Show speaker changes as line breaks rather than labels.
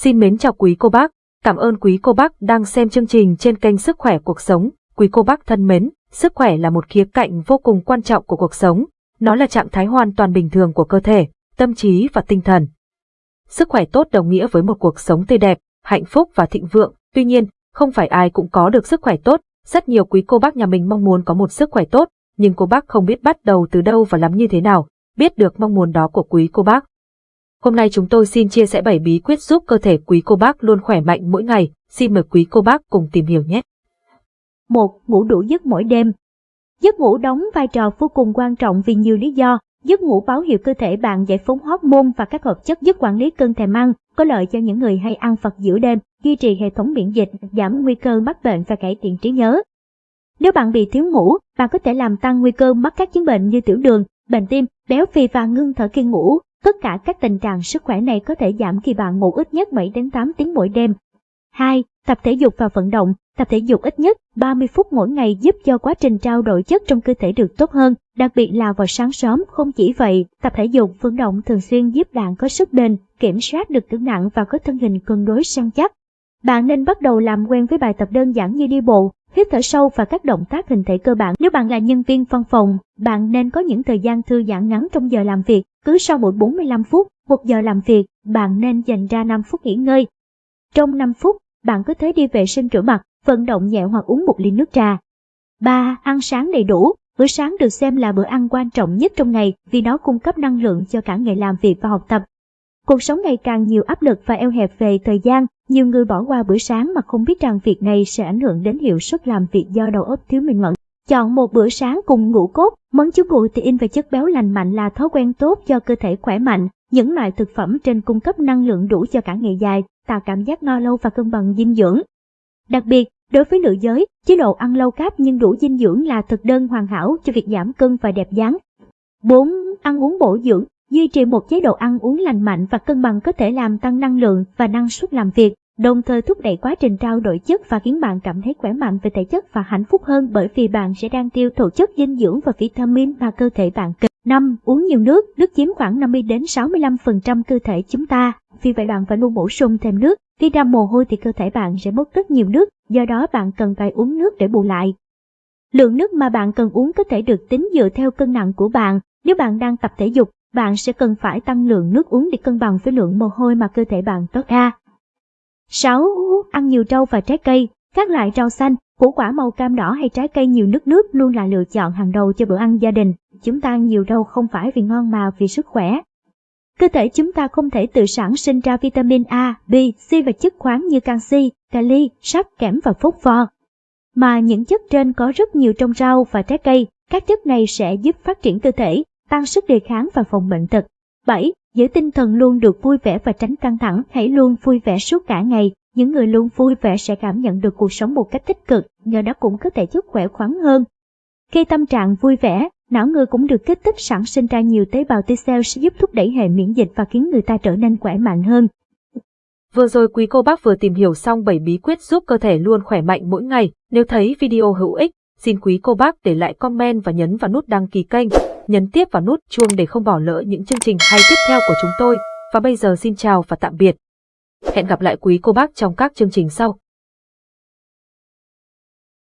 Xin mến chào quý cô bác, cảm ơn quý cô bác đang xem chương trình trên kênh Sức khỏe cuộc sống. Quý cô bác thân mến, sức khỏe là một khía cạnh vô cùng quan trọng của cuộc sống. Nó là trạng thái hoàn toàn bình thường của cơ thể, tâm trí và tinh thần. Sức khỏe tốt đồng nghĩa với một cuộc sống tươi đẹp, hạnh phúc và thịnh vượng. Tuy nhiên, không phải ai cũng có được sức khỏe tốt. Rất nhiều quý cô bác nhà mình mong muốn có một sức khỏe tốt, nhưng cô bác không biết bắt đầu từ đâu và làm như thế nào. Biết được mong muốn đó của quý cô bác, Hôm nay chúng tôi xin chia sẻ 7 bí quyết giúp cơ thể quý cô bác luôn khỏe mạnh mỗi ngày. Xin mời quý cô bác cùng tìm hiểu nhé.
1. Ngủ đủ giấc mỗi đêm Giấc ngủ đóng vai trò vô cùng quan trọng vì nhiều lý do. Giấc ngủ báo hiệu cơ thể bạn giải phóng hormone và các hợp chất giúp quản lý cơn thèm ăn, có lợi cho những người hay ăn vặt giữa đêm, duy trì hệ thống miễn dịch, giảm nguy cơ mắc bệnh và cải thiện trí nhớ. Nếu bạn bị thiếu ngủ, bạn có thể làm tăng nguy cơ mắc các chứng bệnh như tiểu đường, bệnh tim, béo phì và ngưng thở khi ngủ. Tất cả các tình trạng sức khỏe này có thể giảm khi bạn ngủ ít nhất 7 đến 8 tiếng mỗi đêm. 2. Tập thể dục và vận động. Tập thể dục ít nhất 30 phút mỗi ngày giúp cho quá trình trao đổi chất trong cơ thể được tốt hơn, đặc biệt là vào sáng sớm. Không chỉ vậy, tập thể dục vận động thường xuyên giúp bạn có sức bền, kiểm soát được cân nặng và có thân hình cân đối săn chắc. Bạn nên bắt đầu làm quen với bài tập đơn giản như đi bộ, hít thở sâu và các động tác hình thể cơ bản. Nếu bạn là nhân viên văn phòng, bạn nên có những thời gian thư giãn ngắn trong giờ làm việc, cứ sau mỗi 45 phút, một giờ làm việc, bạn nên dành ra 5 phút nghỉ ngơi. Trong 5 phút, bạn có thể đi vệ sinh rửa mặt, vận động nhẹ hoặc uống một ly nước trà. 3. Ăn sáng đầy đủ. Bữa sáng được xem là bữa ăn quan trọng nhất trong ngày vì nó cung cấp năng lượng cho cả ngày làm việc và học tập. Cuộc sống ngày càng nhiều áp lực và eo hẹp về thời gian, nhiều người bỏ qua bữa sáng mà không biết rằng việc này sẽ ảnh hưởng đến hiệu suất làm việc do đầu óc thiếu minh mẫn. Chọn một bữa sáng cùng ngũ cốt, món chứa protein và chất béo lành mạnh là thói quen tốt cho cơ thể khỏe mạnh. Những loại thực phẩm trên cung cấp năng lượng đủ cho cả ngày dài, tạo cảm giác no lâu và cân bằng dinh dưỡng. Đặc biệt, đối với nữ giới, chế độ ăn lâu cáp nhưng đủ dinh dưỡng là thực đơn hoàn hảo cho việc giảm cân và đẹp dáng. 4. Ăn uống bổ dưỡng Duy trì một chế độ ăn uống lành mạnh và cân bằng có thể làm tăng năng lượng và năng suất làm việc, đồng thời thúc đẩy quá trình trao đổi chất và khiến bạn cảm thấy khỏe mạnh về thể chất và hạnh phúc hơn bởi vì bạn sẽ đang tiêu thụ chất dinh dưỡng và vitamin mà cơ thể bạn cần. 5. Uống nhiều nước, nước chiếm khoảng 50 đến 65% cơ thể chúng ta, vì vậy bạn phải luôn bổ sung thêm nước. Khi ra mồ hôi thì cơ thể bạn sẽ mất rất nhiều nước, do đó bạn cần phải uống nước để bù lại. Lượng nước mà bạn cần uống có thể được tính dựa theo cân nặng của bạn. Nếu bạn đang tập thể dục, bạn sẽ cần phải tăng lượng nước uống để cân bằng với lượng mồ hôi mà cơ thể bạn tốt ra. 6. Ăn nhiều rau và trái cây. Các loại rau xanh, củ quả màu cam đỏ hay trái cây nhiều nước nước luôn là lựa chọn hàng đầu cho bữa ăn gia đình. Chúng ta ăn nhiều rau không phải vì ngon mà vì sức khỏe. Cơ thể chúng ta không thể tự sản sinh ra vitamin A, B, C và chất khoáng như canxi, kali, sắt, kẽm và phốt pho. Mà những chất trên có rất nhiều trong rau và trái cây, các chất này sẽ giúp phát triển cơ thể, tăng sức đề kháng và phòng bệnh tật. 7. Giữ tinh thần luôn được vui vẻ và tránh căng thẳng, hãy luôn vui vẻ suốt cả ngày. Những người luôn vui vẻ sẽ cảm nhận được cuộc sống một cách tích cực, nhờ đó cũng có thể giúp khỏe khoắn hơn. Khi tâm trạng vui vẻ, não người cũng được kích thích sản sinh ra nhiều tế bào T cell sẽ giúp thúc đẩy hệ miễn dịch và khiến người ta trở nên khỏe mạnh hơn.
Vừa rồi quý cô bác vừa tìm hiểu xong 7 bí quyết giúp cơ thể luôn khỏe mạnh mỗi ngày. Nếu thấy video hữu ích, xin quý cô bác để lại comment và nhấn vào nút đăng ký kênh nhấn tiếp vào nút chuông để không bỏ lỡ những chương trình hay tiếp theo của chúng tôi. Và bây giờ xin chào và tạm biệt. Hẹn gặp lại quý cô bác trong các chương trình sau.